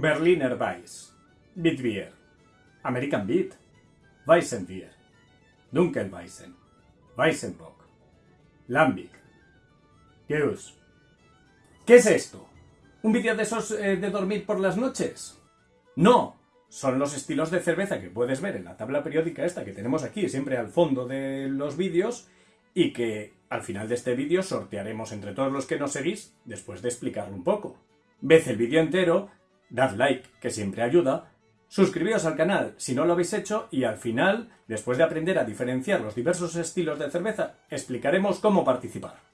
Berliner Weiss, Bitbier, American Beat, Weissenbier, Dunkelweissen, Weissenbock, Lambic, Geus. ¿Qué es esto? ¿Un vídeo de esos eh, de dormir por las noches? No, son los estilos de cerveza que puedes ver en la tabla periódica esta que tenemos aquí, siempre al fondo de los vídeos, y que al final de este vídeo sortearemos entre todos los que nos seguís después de explicarlo un poco. Ved el vídeo entero, dad like, que siempre ayuda, suscribíos al canal si no lo habéis hecho y al final, después de aprender a diferenciar los diversos estilos de cerveza, explicaremos cómo participar.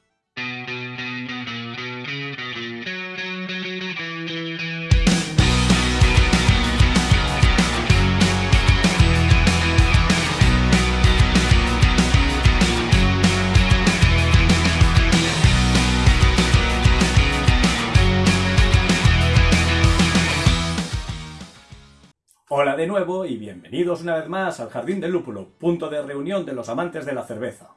Hola de nuevo y bienvenidos una vez más al Jardín del Lúpulo, punto de reunión de los amantes de la cerveza.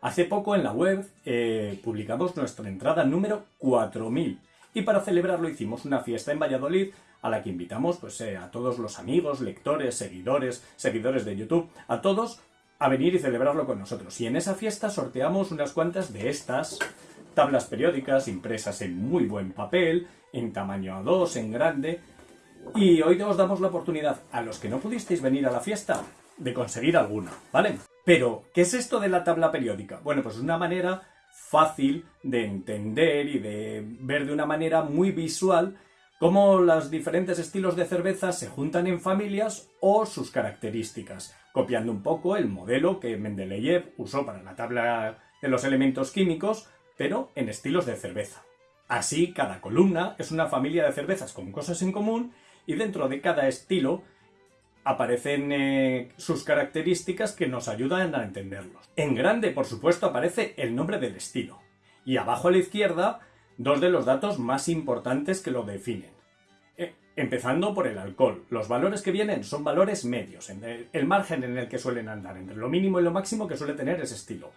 Hace poco en la web eh, publicamos nuestra entrada número 4000 y para celebrarlo hicimos una fiesta en Valladolid a la que invitamos pues, eh, a todos los amigos, lectores, seguidores, seguidores de YouTube, a todos a venir y celebrarlo con nosotros. Y en esa fiesta sorteamos unas cuantas de estas tablas periódicas impresas en muy buen papel, en tamaño A2, en grande, y hoy os damos la oportunidad, a los que no pudisteis venir a la fiesta, de conseguir alguna, ¿vale? Pero, ¿qué es esto de la tabla periódica? Bueno, pues es una manera fácil de entender y de ver de una manera muy visual cómo los diferentes estilos de cerveza se juntan en familias o sus características, copiando un poco el modelo que Mendeleev usó para la tabla de los elementos químicos, pero en estilos de cerveza. Así, cada columna es una familia de cervezas con cosas en común y dentro de cada estilo aparecen eh, sus características que nos ayudan a entenderlos. En grande, por supuesto, aparece el nombre del estilo. Y abajo a la izquierda, dos de los datos más importantes que lo definen. Eh, empezando por el alcohol. Los valores que vienen son valores medios, en el, margen en el que suelen andar, entre lo mínimo y lo máximo que suele tener ese estilo.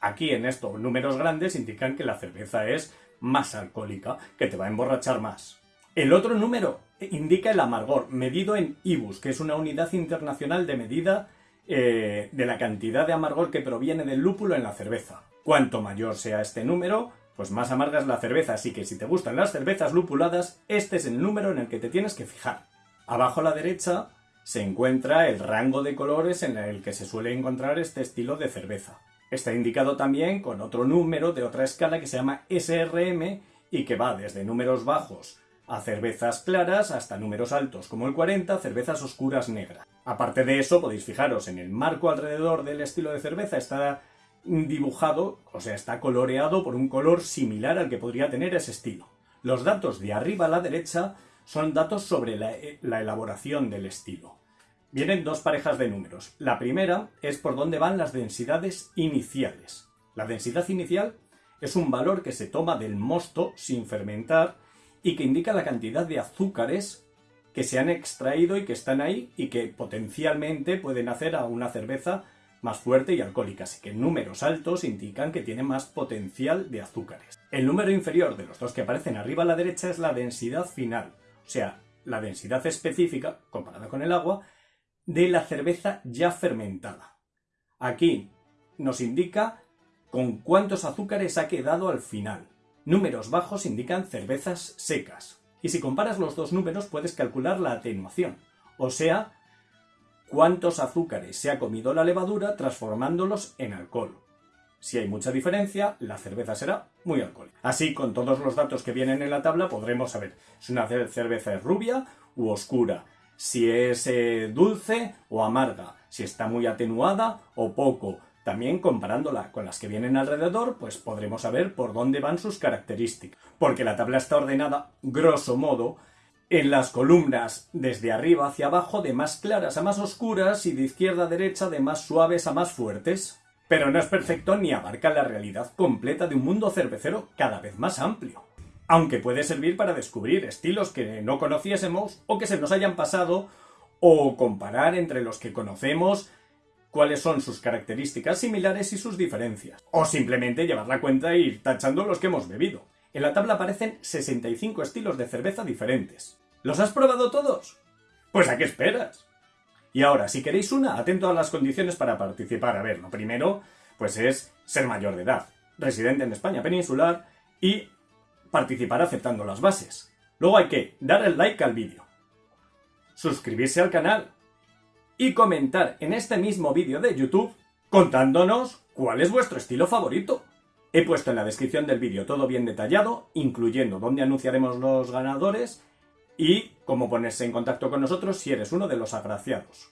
Aquí en esto, números grandes indican que la cerveza es más alcohólica, que te va a emborrachar más. El otro número indica el amargor, medido en IBUS, que es una unidad internacional de medida eh, de la cantidad de amargor que proviene del lúpulo en la cerveza. Cuanto mayor sea este número, pues más amarga es la cerveza, así que si te gustan las cervezas lupuladas, este es el número en el que te tienes que fijar. Abajo a la derecha se encuentra el rango de colores en el que se suele encontrar este estilo de cerveza. Está indicado también con otro número de otra escala que se llama SRM y que va desde números bajos a cervezas claras hasta números altos como el 40, cervezas oscuras negras. Aparte de eso, podéis fijaros en el marco alrededor del estilo de cerveza está dibujado, o sea, está coloreado por un color similar al que podría tener ese estilo. Los datos de arriba a la derecha son datos sobre la, la elaboración del estilo. Vienen dos parejas de números. La primera es por dónde van las densidades iniciales. La densidad inicial es un valor que se toma del mosto sin fermentar y que indica la cantidad de azúcares que se han extraído y que están ahí y que potencialmente pueden hacer a una cerveza más fuerte y alcohólica, así que números altos indican que tiene más potencial de azúcares. El número inferior de los dos que aparecen arriba a la derecha es la densidad final, o sea, la densidad específica, comparada con el agua, de la cerveza ya fermentada. Aquí nos indica con cuántos azúcares ha quedado al final. Números bajos indican cervezas secas. Y si comparas los dos números puedes calcular la atenuación, o sea, cuántos azúcares se ha comido la levadura transformándolos en alcohol. Si hay mucha diferencia, la cerveza será muy alcohólica. Así, con todos los datos que vienen en la tabla, podremos saber si una cerveza es rubia u oscura, si es eh, dulce o amarga, si está muy atenuada o poco, también comparándola con las que vienen alrededor, pues podremos saber por dónde van sus características. Porque la tabla está ordenada, grosso modo, en las columnas desde arriba hacia abajo de más claras a más oscuras y de izquierda a derecha de más suaves a más fuertes. Pero no es perfecto ni abarca la realidad completa de un mundo cervecero cada vez más amplio. Aunque puede servir para descubrir estilos que no conociésemos o que se nos hayan pasado o comparar entre los que conocemos cuáles son sus características similares y sus diferencias. O simplemente llevar la cuenta e ir tachando los que hemos bebido. En la tabla aparecen 65 estilos de cerveza diferentes. ¿Los has probado todos? Pues ¿a qué esperas? Y ahora, si queréis una, atento a las condiciones para participar. A ver, lo primero, pues es ser mayor de edad, residente en España peninsular y participar aceptando las bases. Luego hay que dar el like al vídeo, suscribirse al canal y comentar en este mismo vídeo de YouTube contándonos cuál es vuestro estilo favorito. He puesto en la descripción del vídeo todo bien detallado, incluyendo dónde anunciaremos los ganadores y cómo ponerse en contacto con nosotros si eres uno de los agraciados.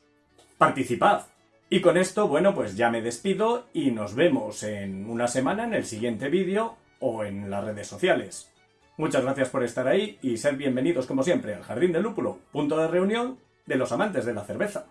¡Participad! Y con esto, bueno, pues ya me despido y nos vemos en una semana en el siguiente vídeo o en las redes sociales. Muchas gracias por estar ahí y ser bienvenidos como siempre al Jardín del Lúpulo, punto de reunión de los amantes de la cerveza.